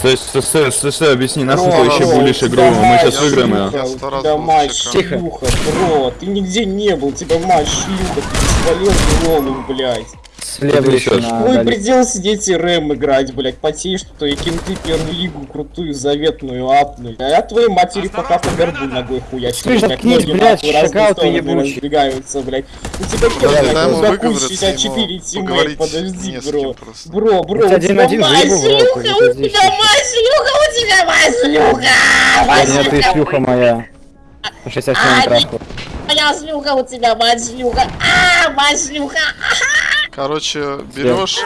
Стой, стой, стой, стой, стой, объясни, нахуй Бро, ты еще булишь игру, мы сейчас выиграем ее. Тебя был мать шлюха, бро, ты нигде не был, тебя мать шлюха, ты бесполезный лолу, блядь. Слева еще Твой дали. предел сидеть и рэм играть, блядь, потеешь, что и кенты первую лигу крутую, заветную апнуть. А я твоей матери пока по горбу ногой хуячу, Слышь, блядь, ноги нахуй разные стороны разбегаются, блядь. У тебя первый, ему блядь, выговориться, 64 ему тиммейт, подожди, бро. кем просто. Бро, бро, У у тебя шлюха, или у тебя мать шлюха, у тебя мать Нет, ты шлюха. моя. По 67 А, траху. Моя шлюха, у тебя мать шлюха, а, мать шлюха. Короче, берешь,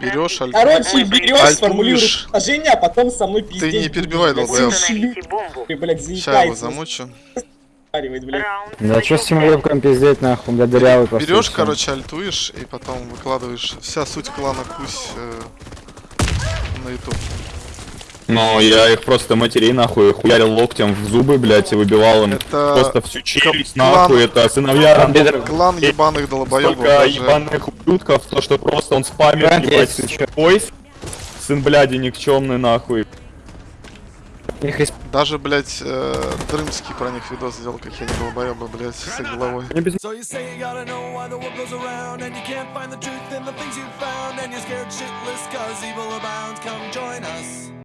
берешь, аль- Короче, берешь, формулируешь предложение, а потом со мной пиздеть. не перебивай, долбоёб. Ты, блядь, Ща его замучу. Да что с тем лепком пиздеть нахуй, бля, дырявый просто. Берешь, короче, альтуешь и потом выкладываешь вся суть клана Кусь э, на YouTube. Но я их просто матерей нахуй хуярил локтем в зубы, блядь, и выбивал им Это просто всю челюсть клан- нахуй, это сыновья Рамбедеров. Клан ебаных долбоебов Столько даже. ебаных ублюдков, то что просто он спамит, Брат, ебать. Ой, сын бляди никчемный нахуй. Их Даже, блядь, э, Дрымский про них видос сделал, как я не долбоеба, блядь, с их головой. So you say you gotta know why the world goes around, and you can't find the truth in the things you found, and you're scared shitless cause evil abounds. Come join us.